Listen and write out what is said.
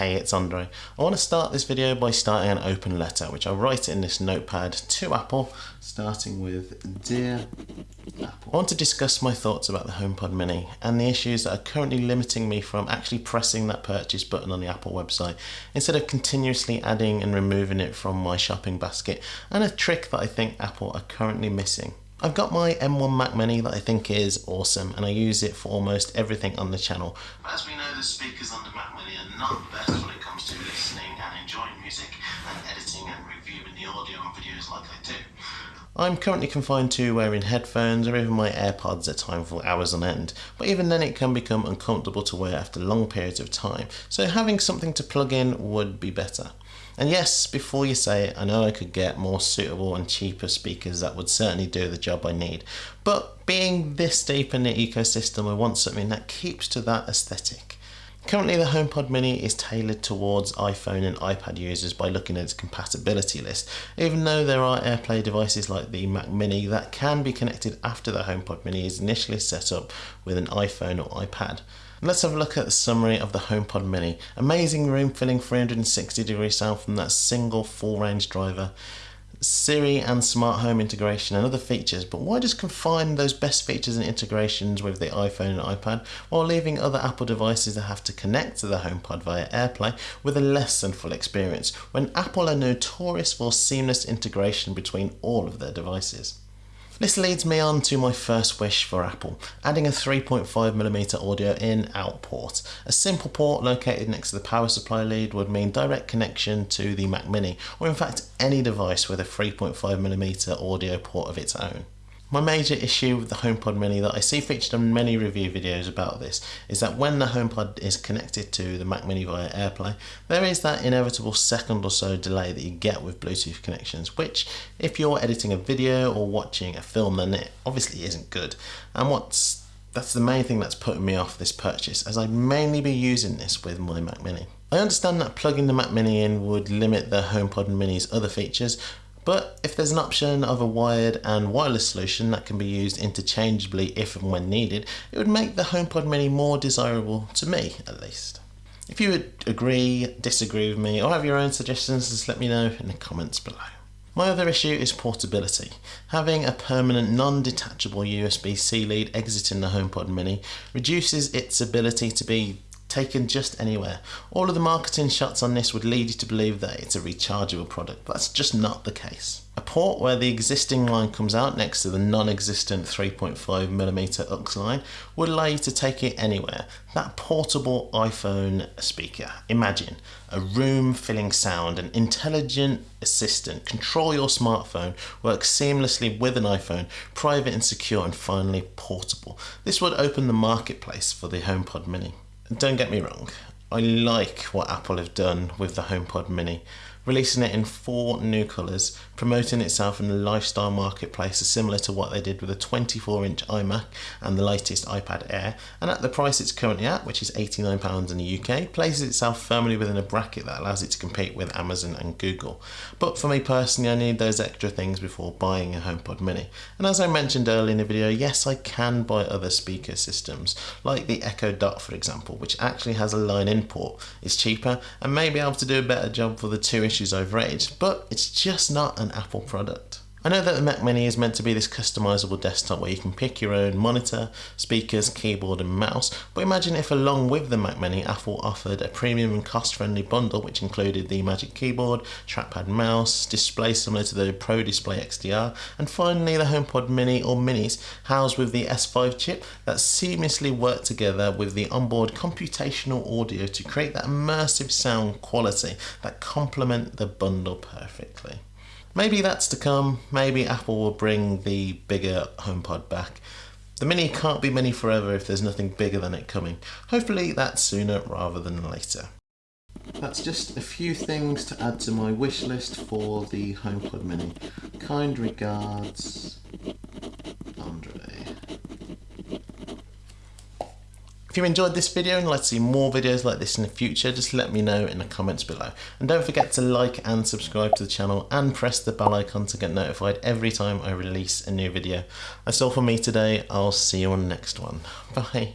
Hey, it's Andre. I want to start this video by starting an open letter, which I write in this notepad to Apple, starting with Dear Apple. I want to discuss my thoughts about the HomePod Mini and the issues that are currently limiting me from actually pressing that purchase button on the Apple website, instead of continuously adding and removing it from my shopping basket, and a trick that I think Apple are currently missing. I've got my M1 Mac Mini that I think is awesome and I use it for almost everything on the channel. As we know the speakers on the Mac Mini are not the best when it comes to listening and enjoying music and editing and reviewing the audio and videos like I do. I'm currently confined to wearing headphones or even my AirPods at times for hours on end, but even then it can become uncomfortable to wear after long periods of time, so having something to plug in would be better. And yes, before you say it, I know I could get more suitable and cheaper speakers that would certainly do the job I need. But being this deep in the ecosystem, I want something that keeps to that aesthetic. Currently the HomePod Mini is tailored towards iPhone and iPad users by looking at its compatibility list, even though there are AirPlay devices like the Mac Mini that can be connected after the HomePod Mini is initially set up with an iPhone or iPad. Let's have a look at the summary of the HomePod Mini. Amazing room filling 360 degree sound from that single full range driver. Siri and smart home integration and other features, but why just confine those best features and integrations with the iPhone and iPad while leaving other Apple devices that have to connect to the HomePod via AirPlay with a less than full experience, when Apple are notorious for seamless integration between all of their devices? This leads me on to my first wish for Apple, adding a 3.5mm audio in out port. A simple port located next to the power supply lead would mean direct connection to the Mac Mini, or in fact any device with a 3.5mm audio port of its own. My major issue with the HomePod Mini that I see featured in many review videos about this is that when the HomePod is connected to the Mac Mini via AirPlay, there is that inevitable second or so delay that you get with Bluetooth connections, which if you're editing a video or watching a film then it obviously isn't good. And what's that's the main thing that's putting me off this purchase as I'd mainly be using this with my Mac Mini. I understand that plugging the Mac Mini in would limit the HomePod Mini's other features, but if there's an option of a wired and wireless solution that can be used interchangeably if and when needed, it would make the HomePod Mini more desirable to me at least. If you would agree, disagree with me, or have your own suggestions, just let me know in the comments below. My other issue is portability. Having a permanent non-detachable USB-C lead exiting the HomePod Mini reduces its ability to be taken just anywhere. All of the marketing shots on this would lead you to believe that it's a rechargeable product, but that's just not the case. A port where the existing line comes out next to the non-existent 3.5mm aux line would allow you to take it anywhere. That portable iPhone speaker. Imagine a room filling sound, an intelligent assistant, control your smartphone, work seamlessly with an iPhone, private and secure and finally portable. This would open the marketplace for the HomePod Mini. Don't get me wrong, I like what Apple have done with the HomePod Mini releasing it in four new colours, promoting itself in the lifestyle marketplace similar to what they did with the 24 inch iMac and the latest iPad Air, and at the price it's currently at, which is £89 in the UK, places itself firmly within a bracket that allows it to compete with Amazon and Google. But for me personally, I need those extra things before buying a HomePod Mini. And as I mentioned earlier in the video, yes, I can buy other speaker systems, like the Echo Dot for example, which actually has a line-in port, is cheaper, and may be able to do a better job for the two issues I've but it's just not an Apple product. I know that the Mac Mini is meant to be this customizable desktop where you can pick your own monitor, speakers, keyboard and mouse, but imagine if along with the Mac Mini Apple offered a premium and cost-friendly bundle which included the Magic Keyboard, trackpad mouse, display similar to the Pro Display XDR, and finally the HomePod Mini or Minis housed with the S5 chip that seamlessly work together with the onboard computational audio to create that immersive sound quality that complement the bundle perfectly. Maybe that's to come. Maybe Apple will bring the bigger HomePod back. The Mini can't be Mini forever if there's nothing bigger than it coming. Hopefully that's sooner rather than later. That's just a few things to add to my wish list for the HomePod Mini. Kind regards, Andre. If you enjoyed this video and like to see more videos like this in the future, just let me know in the comments below. And don't forget to like and subscribe to the channel and press the bell icon to get notified every time I release a new video. That's all for me today. I'll see you on the next one. Bye.